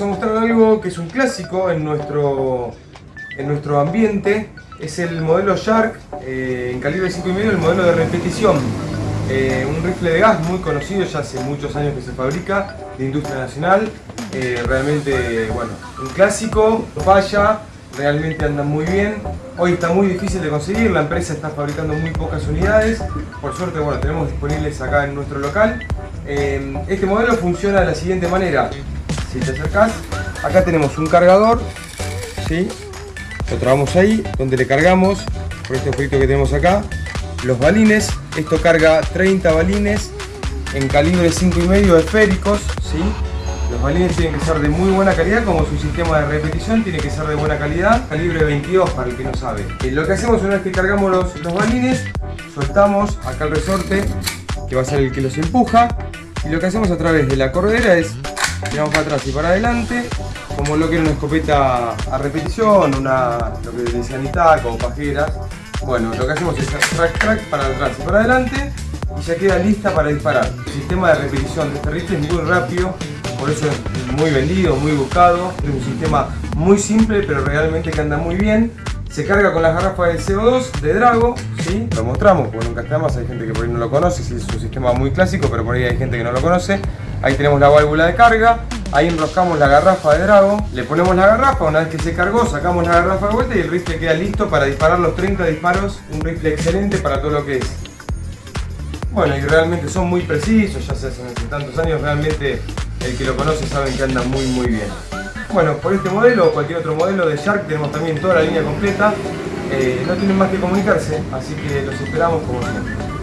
vamos a mostrar algo que es un clásico en nuestro, en nuestro ambiente. Es el modelo Shark eh, en calibre 5,5, el modelo de repetición. Eh, un rifle de gas muy conocido, ya hace muchos años que se fabrica, de industria nacional. Eh, realmente, bueno, un clásico, falla, realmente andan muy bien. Hoy está muy difícil de conseguir, la empresa está fabricando muy pocas unidades. Por suerte, bueno, tenemos disponibles acá en nuestro local. este modelo funciona de la siguiente manera. Acá tenemos un cargador, ¿sí? lo trabamos ahí, donde le cargamos, por este objeto que tenemos acá, los balines. Esto carga 30 balines en calibre 5,5 esféricos, ¿sí? Los balines tienen que ser de muy buena calidad, como su sistema de repetición tiene que ser de buena calidad, calibre 22 para el que no sabe. Eh, lo que hacemos una vez que cargamos los, los balines, soltamos acá el resorte, que va a ser el que los empuja, y lo que hacemos a través de la cordera es tiramos para atrás y para adelante, como lo que era una escopeta a repetición, una, lo que o pajeras. Bueno, lo que hacemos es track track para atrás y para adelante y ya queda lista para disparar. El sistema de repetición de este rifle es muy rápido, por eso es muy vendido, muy buscado. Es un sistema muy simple pero realmente que anda muy bien. Se carga con las garrafas de CO2 de Drago, ¿sí? lo mostramos porque nunca está más, hay gente que por ahí no lo conoce, es un sistema muy clásico, pero por ahí hay gente que no lo conoce. Ahí tenemos la válvula de carga, ahí enroscamos la garrafa de Drago, le ponemos la garrafa, una vez que se cargó sacamos la garrafa de vuelta y el rifle queda listo para disparar los 30 disparos, un rifle excelente para todo lo que es. Bueno, y realmente son muy precisos, ya se hacen hace tantos años, realmente el que lo conoce sabe que anda muy muy bien. Bueno, por este modelo o cualquier otro modelo de Shark tenemos también toda la línea completa. Eh, no tienen más que comunicarse, así que los esperamos como siempre.